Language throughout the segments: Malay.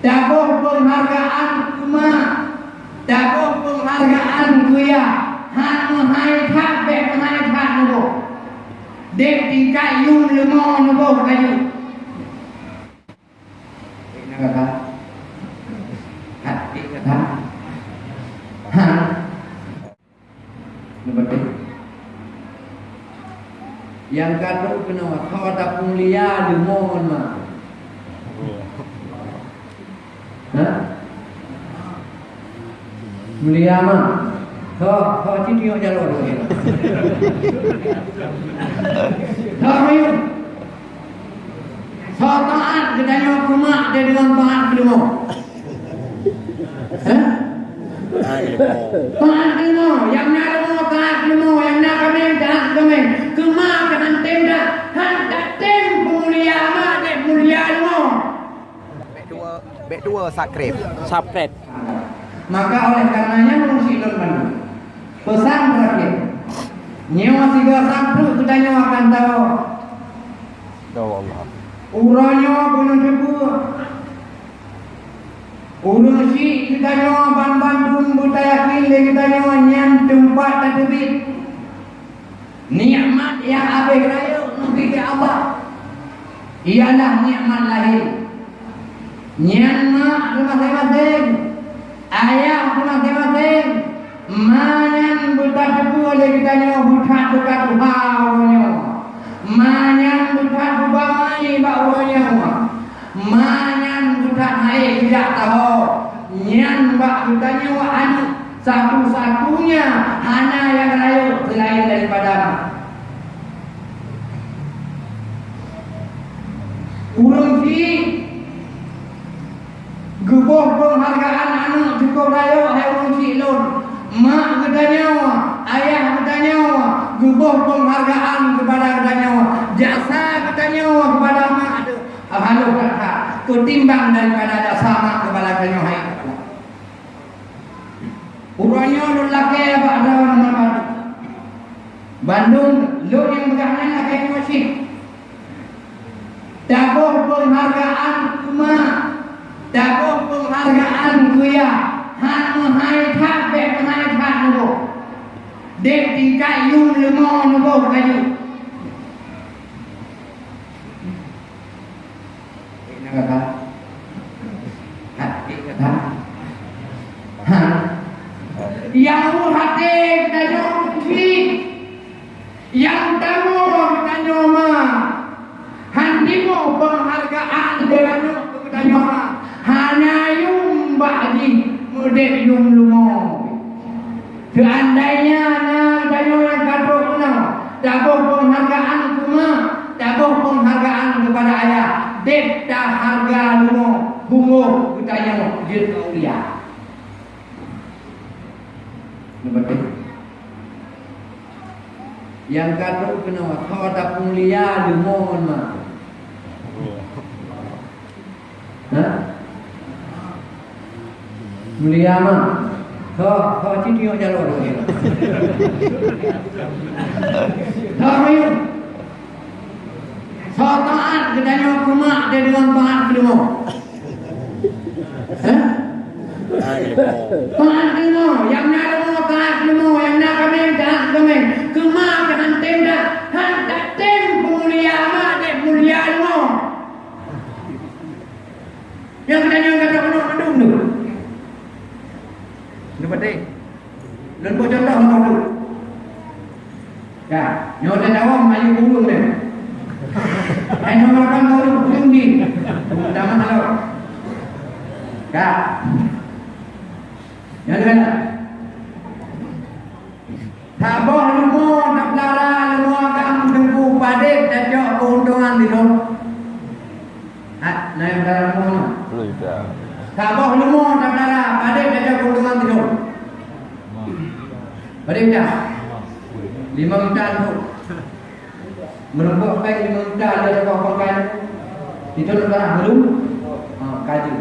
Dabuh penghargaan kuma. Dabuh penghargaan kuya. Han hai thak be hai thak nubo. Dek tingkat yung lemah nubo kayu. Ini kata. Hati kata. Ha. Betul. Yang kata kena kau tak mulia di mohon mah. Ha? Mulia mah. Kau kau citi yang jalur tu. Kau ayo. Kau taat kedanya kumak dia dengan taat kedua. Ha? Taat kedua. Yang nak kedua taat kedua. Yang nak kami taat kami. Kemak dengan tenda. Han tak tem mulia mah dia mulia dua. Bek dua, bek dua sakrip. Subscribe. Maka oleh karenanya mengungsi Bandung. Pesan terakhir. Nyawa siga sampru kita nyawa akan tahu. Ya Allah. Uranya gunung jebu. Urang si kita nyawa ban Bandung buta yakin kita nyawa nyam tempat tak tebit. Nikmat yang abih raya nanti ke Allah. Ialah nikmat lahir. Nyanma di masing-masing. Ayah di masing-masing. Manyan buta jebu oleh kita nyawa buta buta tuhan Manyan buta bubamai bauranya Manyan buta naik tidak tahu. Nyan bak butanya wa anu Satu-satunya Hana yang layu selain daripada Urung si Gebuh penghargaan cukup raya Hai urung si lun Mak katanya Ayah katanya Gebuh penghargaan kepada katanya Jasa katanya kepada mak ada. Halu kata Ketimbang daripada jasa mak kepada katanya Hai. Urangnya lu laki apa ada nama Bandung Lu yang pegangan laki masih Dabuh penghargaan kuma Dabuh penghargaan kuya หักมือให้ภาพแบบให้ภาพนะบอกเด็กตีใจอยุ่งหรือมอนะบอกอไรอยู่นะครับหัดเด็ะครัยาวหัดเด็ Mudek yung lumo Seandainya na tanya yang kata kuna Dabuh penghargaan kuma Dabuh penghargaan kepada ayah. Dek dah harga lumo Bungo Jid ulia Ini betul Yang kata kena Kau tak mulia di mohon mah Ha? Mulia mah. Citi yang jalur tu. Kau ayo. Kau taat kedanya kumak dia dengan taat kedua. Ha? Taat kedua. Yang nak kedua taat kedua. Yang nak kami taat kami. Kemak dengan tenda. Han tak tem mulia dia mulia dua. Yang kedanya kata penuh mendung tu. Ini betul. Dan buat contoh orang tu. Ya, nyo maju burung dia. Ai nomor orang baru tinggi. Utama kalau. Ya. Ya kan? Tabah lumo nak lara lumo akan tunggu padet dan jok keuntungan di dalam. Ah, naik dalam lumo. Tidak. Tabah lumo nak lara padet dan jok keuntungan di dalam. Padet dah. Lima juta tu. Menempuh baik dengan udah ada di pokokan Itu nak tak belum? Haa, kaju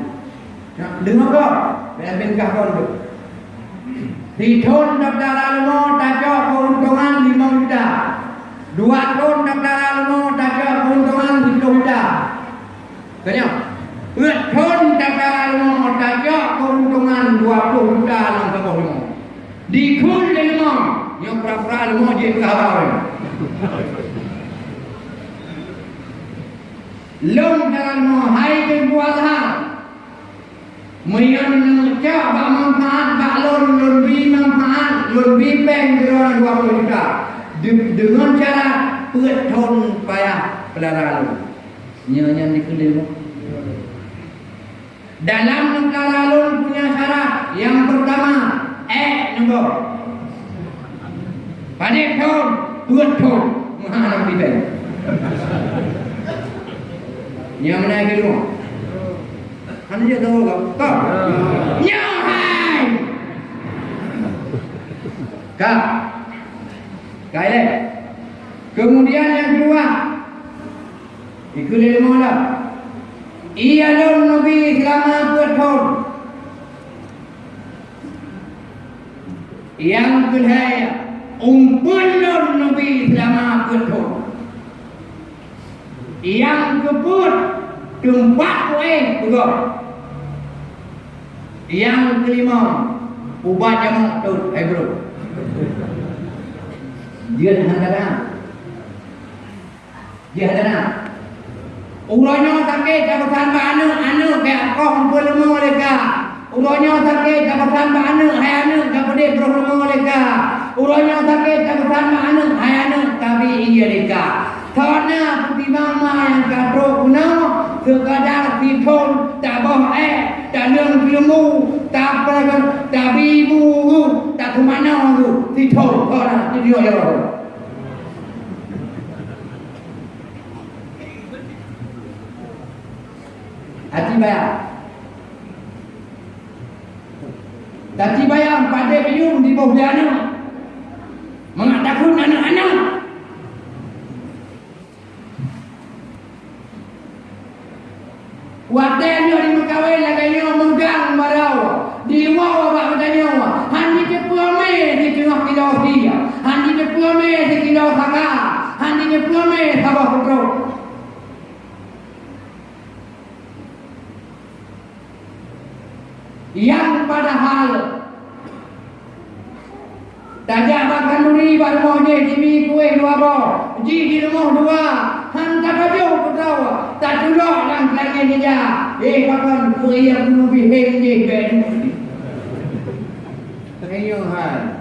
Dengar kau, berapin kah kau duduk Di tahun Dr. Alamo tak jauh keuntungan lima juta Dua tahun Dr. Alamo tak jauh keuntungan lima juta Kanya? Dua tahun Dr. Alamo tak jauh keuntungan dua puluh juta dalam sebuah lima Di kul lima, yang pra-pra lima je kawal hai ke buat ha. Mayan cak bak manfaat bak lon lon bi manfaat lon bi peng kira dua juta. De- Dengan cara pet ton payah pelara lu. Nyanyi di keliru. Dalam negara lalu punya syarat yang pertama eh nombor. Pada tahun dua tahun menghadap di bank. Yang mana yang kedua? Anda dia tahu kau? Kau? Nyahai! Kau? Kau ini? Kemudian yang kedua, ikut ilmu lah. Ia lon Nabi selama bertahun. Yang kedua, umpun lon Nabi selama bertahun. Yang kebut tempat kue juga. Yang kelima, ubat jamak tu, eh bro. Dia dah ada Dia ada Ulanya sakit jabatan mana anu ke kau hampir lemu mereka. Ulanya sakit jabatan mana hai anu ke pada berlemu mereka. Ulanya sakit jabatan mana hai anu tapi iya mereka. Karena putih mama yang kata guna sekadar pitun tak boh eh tak nang ilmu tak pernah tak bibu tak kemana tu pitun orang itu dia ya. Hati bayar. Hati bayar pada biung di bawah anak. Mengatakan anak-anak. Dia di Mekawai laganya menggang barau. Di luar abak katanya. Handi ke puame di tengah kilau dia. Handi ke puame di kilau saka. Handi ke puame sabah putro. yang padahal tajak makan duri baru je jimi kue dua bo ji di rumah dua han tak ada kau tahu tak tulok lang lagi dia eh kapan kue yang dulu biheng je ben Ayo hai.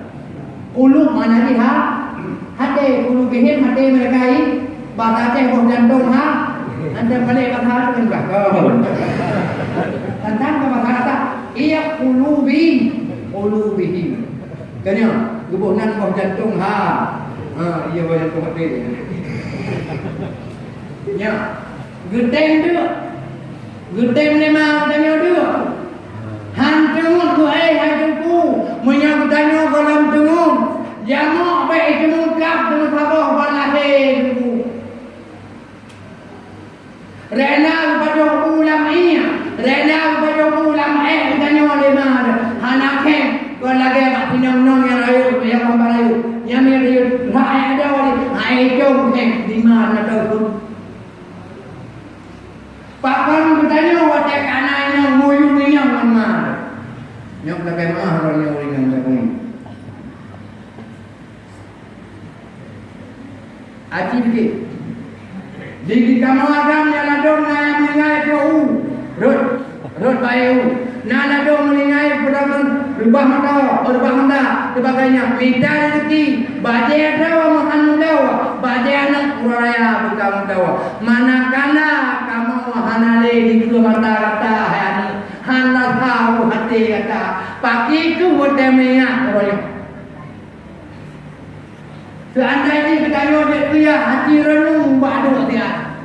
Ulu mana ni ha? Hati ulu biheng hati mereka ini. Bata teh boh jantung ha? Anda balik bakal kan bakal. Tentang ke bahasa Iya ulubi Ulubihi Kanya Gebunan bawah jantung ha Ha Iya jantung hati Ya Gedeng tu Gedeng ni mau tanya tu. Hantungun ku eh hantungu Menyang tanya kolam tungun Jamak baik cemungkap Dengan sabah balahir Rena kepada ulam iya Rena kepada ulam eh Tanya oleh mana Anak kem Kau lagi apa Pinang nong yang rayu Yang mampu rayu Yang yang rayu Rai ada oleh Hai jom kem Di mana tu Yang lagi mah Raya oleh yang lagi Aji dikit di kamu agam ya ladong na yang mengingai ke u. Rut. Rut bayu. Na ladong mengingai pedagang rubah mata, rubah mata sebagainya. Minta rezeki. Baje ada makan mudawa. Baje anak uraya buka mudawa. Manakala kamu hanale di kedua mata kata tahu hati kata. Pagi ku buat demenya. Seandainya kita nyodek dia hati renung badu dia.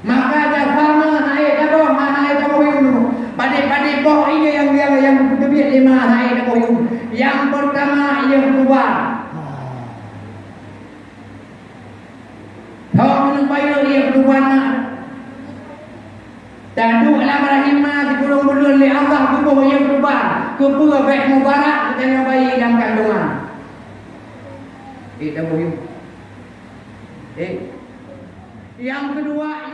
Maka ada sama hai dabo hai dabo yung pada-pada boh ini yang yang yang kedua lima hai dabo yung. Yang pertama yang kedua. Kau menumpayo yang kedua nak. Dan dua lama rahimah di kurung bulan li Allah kubuh yang kedua. Kubuh baik mubarak dengan bayi dalam kandungan. Eh, dabo yung. Eh, yang kedua ia mata